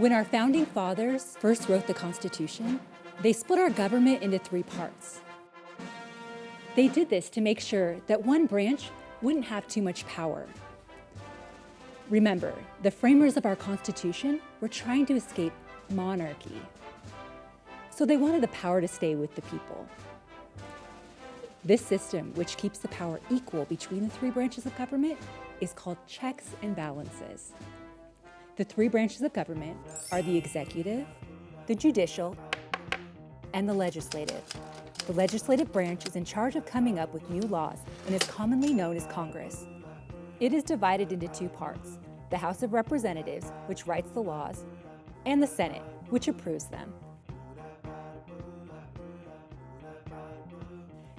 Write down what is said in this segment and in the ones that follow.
When our founding fathers first wrote the Constitution, they split our government into three parts. They did this to make sure that one branch wouldn't have too much power. Remember, the framers of our Constitution were trying to escape monarchy. So they wanted the power to stay with the people. This system, which keeps the power equal between the three branches of government, is called checks and balances. The three branches of government are the executive, the judicial, and the legislative. The legislative branch is in charge of coming up with new laws and is commonly known as Congress. It is divided into two parts, the House of Representatives, which writes the laws, and the Senate, which approves them.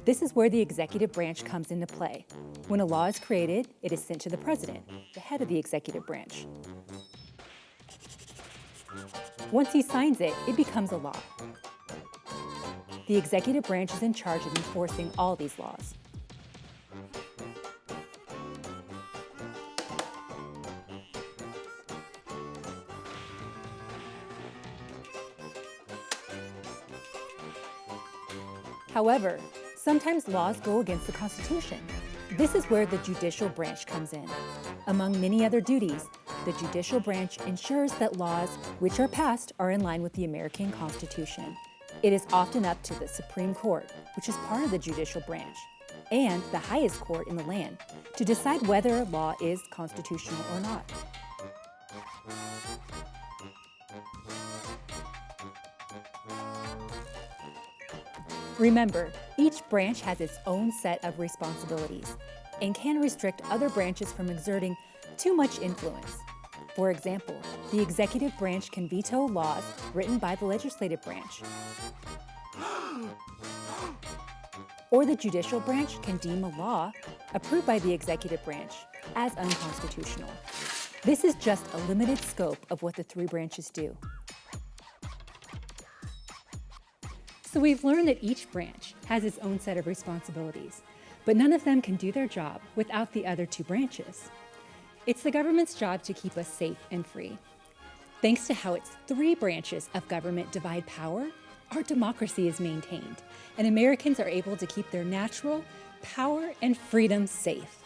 This is where the executive branch comes into play. When a law is created, it is sent to the president, the head of the executive branch. Once he signs it, it becomes a law. The executive branch is in charge of enforcing all these laws. However, sometimes laws go against the Constitution. This is where the judicial branch comes in. Among many other duties, the judicial branch ensures that laws which are passed are in line with the American Constitution. It is often up to the Supreme Court, which is part of the judicial branch, and the highest court in the land to decide whether a law is constitutional or not. Remember, each branch has its own set of responsibilities and can restrict other branches from exerting too much influence. For example, the executive branch can veto laws written by the legislative branch. Or the judicial branch can deem a law approved by the executive branch as unconstitutional. This is just a limited scope of what the three branches do. So we've learned that each branch has its own set of responsibilities, but none of them can do their job without the other two branches. It's the government's job to keep us safe and free. Thanks to how its three branches of government divide power, our democracy is maintained, and Americans are able to keep their natural power and freedom safe.